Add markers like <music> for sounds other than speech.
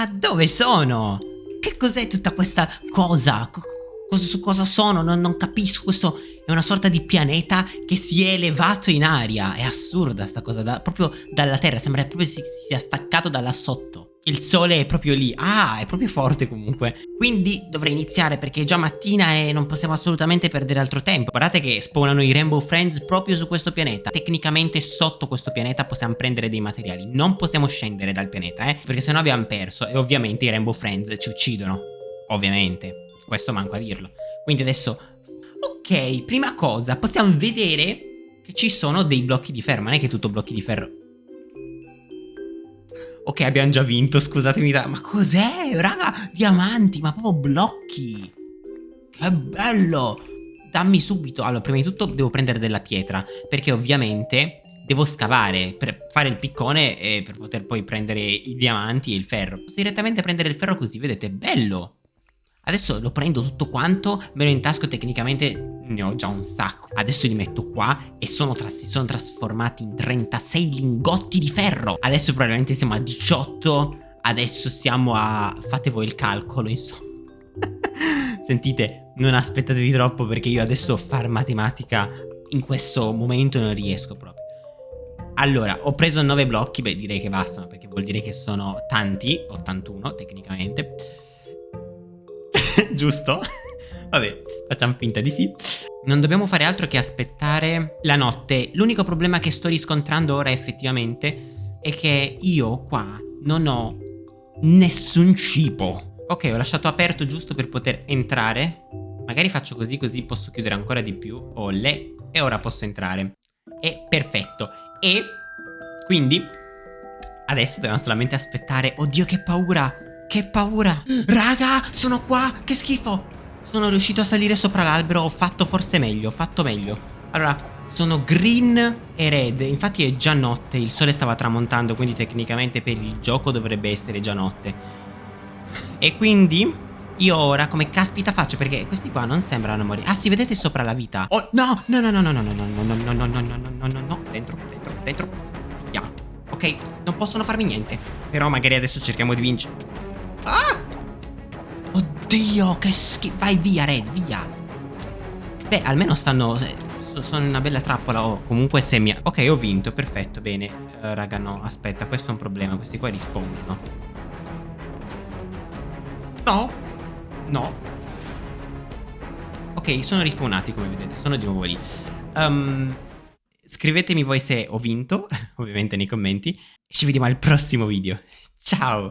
Ma dove sono? Che cos'è tutta questa cosa? Co- cosa, cosa sono? Non, non capisco. Questo è una sorta di pianeta che si è elevato in aria. È assurda sta cosa, da, proprio dalla Terra. Sembra proprio si sia staccato da là sotto. Il sole è proprio lì. Ah, è proprio forte comunque. Quindi dovrei iniziare perché è già mattina e non possiamo assolutamente perdere altro tempo. Guardate che spawnano i Rainbow Friends proprio su questo pianeta. Tecnicamente sotto questo pianeta possiamo prendere dei materiali. Non possiamo scendere dal pianeta, eh. Perché sennò abbiamo perso. E ovviamente i Rainbow Friends ci uccidono. Ovviamente. Questo manco a dirlo. Quindi adesso... Ok, prima cosa, possiamo vedere che ci sono dei blocchi di ferro. Ma non è che tutto blocchi di ferro. Ok, abbiamo già vinto, scusatemi. Ma cos'è? Raga, diamanti, ma proprio blocchi. Che bello. Dammi subito. Allora, prima di tutto devo prendere della pietra, perché ovviamente devo scavare per fare il piccone e per poter poi prendere i diamanti e il ferro. Posso direttamente prendere il ferro così, vedete? Bello. Adesso lo prendo tutto quanto, me lo intasco tecnicamente, ne ho già un sacco. Adesso li metto qua e sono, si sono trasformati in 36 lingotti di ferro. Adesso probabilmente siamo a 18, adesso siamo a... fate voi il calcolo insomma. <laughs> Sentite, non aspettatevi troppo perché io adesso far matematica in questo momento non riesco proprio. Allora, ho preso 9 blocchi, beh direi che bastano perché vuol dire che sono tanti, 81 tecnicamente giusto? Vabbè, facciamo finta di sì. Non dobbiamo fare altro che aspettare la notte. L'unico problema che sto riscontrando ora effettivamente è che io qua non ho nessun cibo. Ok, ho lasciato aperto giusto per poter entrare. Magari faccio così così posso chiudere ancora di più. Olle. E ora posso entrare. È perfetto. E quindi adesso dobbiamo solamente aspettare. Oddio che paura. Che paura Raga sono qua Che schifo Sono riuscito a salire sopra l'albero Ho fatto forse meglio Ho fatto meglio Allora sono green e red Infatti è già notte Il sole stava tramontando Quindi tecnicamente per il gioco dovrebbe essere già notte E quindi io ora come caspita faccio Perché questi qua non sembrano morire Ah si vedete sopra la vita Oh no no no no no no no no no no no no no no no no no Dentro dentro dentro Via Ok non possono farmi niente Però magari adesso cerchiamo di vincere Ah! Oddio, che schifo. Vai via, Red, via. Beh, almeno stanno... Sono una bella trappola. Oh, comunque se mi... Ok, ho vinto, perfetto, bene. Uh, raga, no, aspetta, questo è un problema. Questi qua rispondono. No. No. Ok, sono rispawnati, come vedete. Sono di nuovo lì. Um, scrivetemi voi se ho vinto, <laughs> ovviamente nei commenti. Ci vediamo al prossimo video. Ciao!